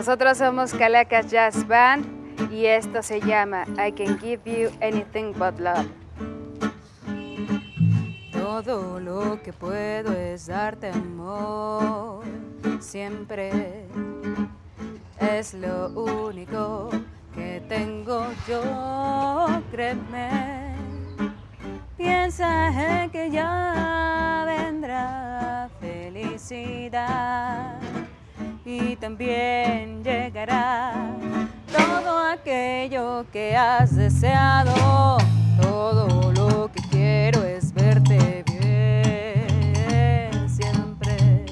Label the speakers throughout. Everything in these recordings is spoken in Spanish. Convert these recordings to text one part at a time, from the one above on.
Speaker 1: Nosotros somos Calacas Jazz Band y esto se llama I Can Give You Anything But Love. Todo lo que puedo es darte amor, siempre es lo único que tengo yo, créeme. Piensa en que ya vendrá felicidad también llegará todo aquello que has deseado. Todo lo que quiero es verte bien siempre.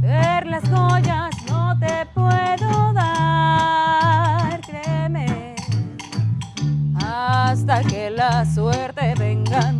Speaker 1: Ver las joyas no te puedo dar, créeme, hasta que la suerte venga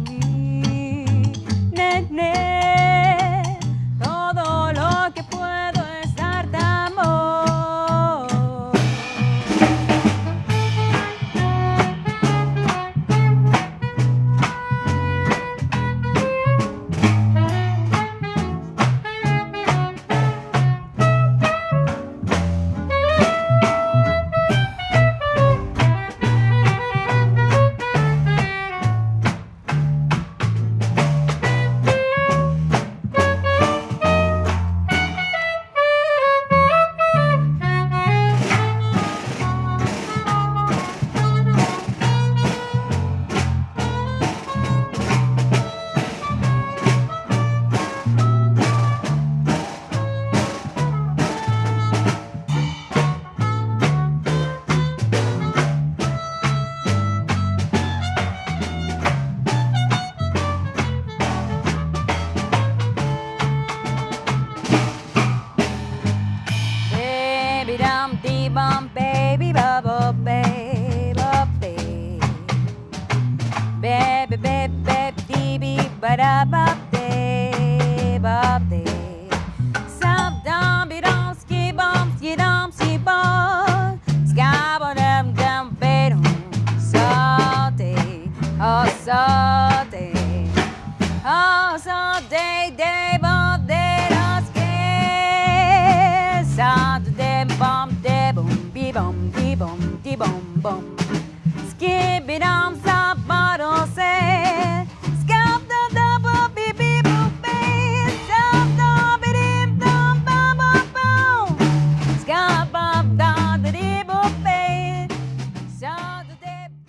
Speaker 1: ba da ba day, ba day. Some dumb be dum ski bum ski dum ski bum. Scabba dum dum bedum. Oh salty. Oh, day day bum day bum be bum be bum be bum bum.